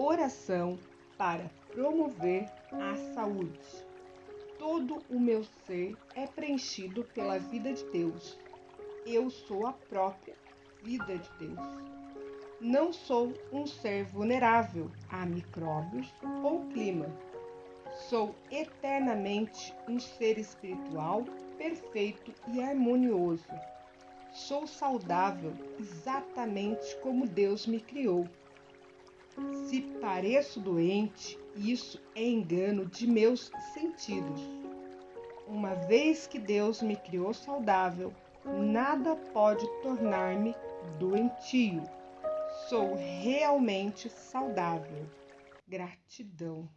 oração para promover a saúde. Todo o meu ser é preenchido pela vida de Deus. Eu sou a própria vida de Deus. Não sou um ser vulnerável a micróbios ou clima. Sou eternamente um ser espiritual perfeito e harmonioso. Sou saudável exatamente como Deus me criou. Se pareço doente, isso é engano de meus sentidos. Uma vez que Deus me criou saudável, nada pode tornar-me doentio. Sou realmente saudável. Gratidão.